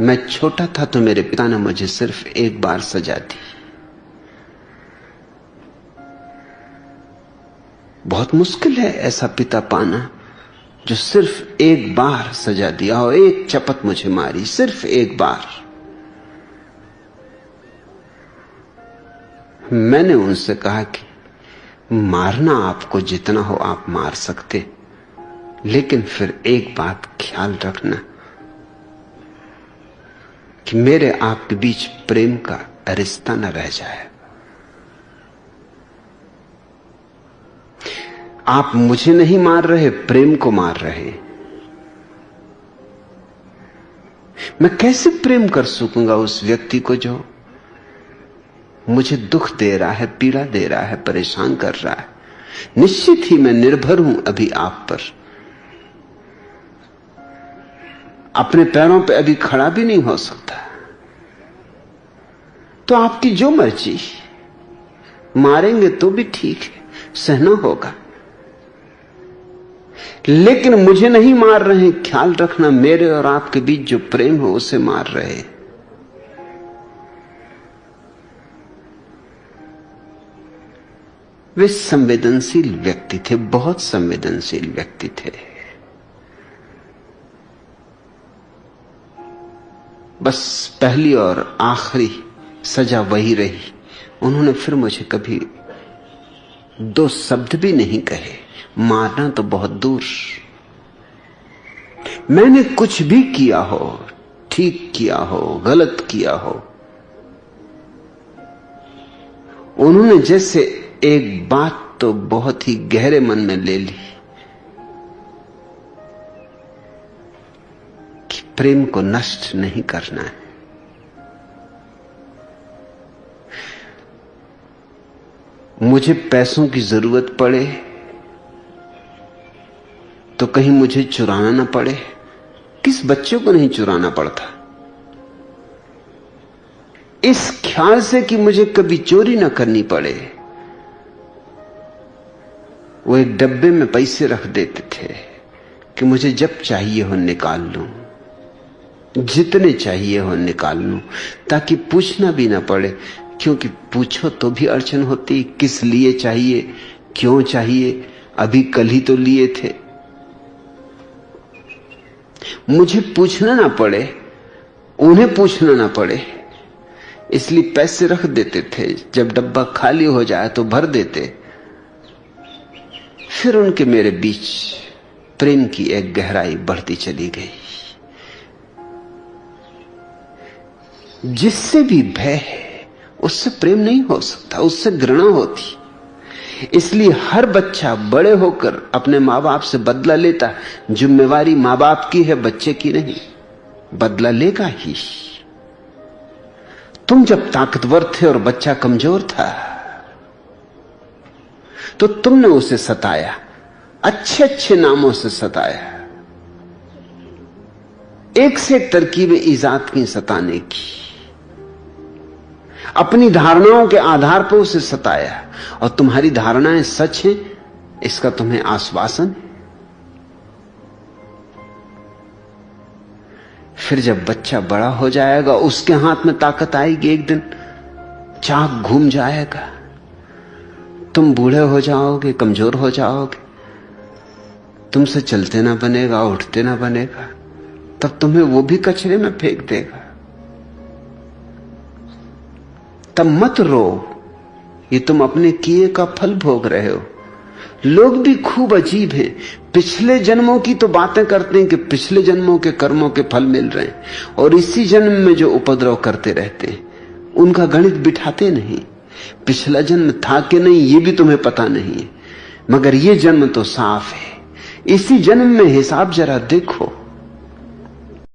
मैं छोटा था तो मेरे पिता ने मुझे सिर्फ़ एक बार सजा दी। बहुत मुश्किल है ऐसा पिता पाना, जो सिर्फ़ एक बार सजा दिया और एक चपत मुझे मारी, सिर्फ़ एक बार। मैंने उनसे कहा कि, मारना आपको जितना हो आप मार सकते, लेकिन फिर एक बात ख्याल रखना। कि मेरे आपके बीच प्रेम का रिश्ता न रह जाए। आप मुझे नहीं मार रहे, प्रेम को मार रहे। मैं कैसे प्रेम कर सकूँगा उस व्यक्ति को जो मुझे दुख दे रहा है, पीड़ा दे रहा है, परेशान कर रहा है? निश्चित ही मैं निर्भर हूँ अभी आप पर। अपने पैरों पे अभी खड़ा भी नहीं हो सकता। तो आपकी जो मर्ज़ी। मारेंगे तो भी ठीक है, सहना होगा। लेकिन मुझे नहीं मार रहे, ख्याल रखना मेरे और आपके बीच जो प्रेम हो, उसे मार रहे। वे संवेदनशील व्यक्ति थे, बहुत संवेदनशील व्यक्ति थे। बस पहली और आखिरी सजा वही रही। उन्होंने फिर मुझे कभी दो शब्द भी नहीं कहे। मारना तो बहुत दूर। मैंने कुछ भी किया हो, ठीक किया हो, गलत किया हो, उन्होंने जैसे एक बात तो बहुत ही गहरे मन में ले ली कि प्रेम को नष्ट नहीं करना है। मुझे पैसों की ज़रूरत पड़े तो कहीं मुझे चुराना ना पड़े। किस बच्चे को नहीं चुराना पड़ता? इस ख्याल से कि मुझे कभी चोरी ना करनी पड़े। वो एक डब्बे में पैसे रख देते थे कि मुझे जब चाहिए हो निकाल लूँ, जितने चाहिए हो निकाल लूँ, ताकि पूछना भी ना पड़े क्योंकि पूछो तो भी अड़चन होती, किस लिए चाहिए, क्यों चाहिए, अभी कल ही तो लिए थे। मुझे पूछना ना पड़े, उन्हें पूछना ना पड़े। इसलिए पैसे रख देते थे, जब डब्बा खाली हो जाए तो भर देते। फिर उनके मेरे बीच प्रेम की एक गहराई बढ़ती चली गई। जिससे भी भय है उससे प्रेम नहीं हो सकता, उससे घृणा होती। इसलिए हर बच्चा बड़े होकर अपने माँ बाप से बदला लेता जिम्मेवारी माँ बाप की है, बच्चे की नहीं। बदला लेगा ही। तुम जब ताकतवर थे और बच्चा कमज़ोर था तो तुमने उसे सताया। अच्छे अच्छे नामों से सताया। एक से तरकीबें ईजाद की सताने की। अपनी धारणाओं के आधार पर उसे सताया और तुम्हारी धारणाएँ सच हैं, इसका तुम्हें आश्वासन। फिर जब बच्चा बड़ा हो जाएगा, उसके हाथ में ताकत आएगी एक दिन, चाक घूम जाएगा। तुम बूढ़े हो जाओगे, कमज़ोर हो जाओगे। तुमसे चलते ना बनेगा, उठते ना बनेगा। तब तुम्हें वो भी कचरे में फेंक देगा। तब मत रो। ये तुम अपने किए का फल भोग रहे हो। लोग भी खूब अजीब हैं। पिछले जन्मों की तो बातें करते हैं कि पिछले जन्मों के कर्मों के फल मिल रहे हैं और इसी जन्म में जो उपद्रव करते रहते हैं, उनका गणित बिठाते नहीं। पिछला जन्म था कि नहीं, ये भी तुम्हें पता नहीं है। मगर ये जन्म तो साफ़ है। इसी जन्म में हिसाब जरा देखो।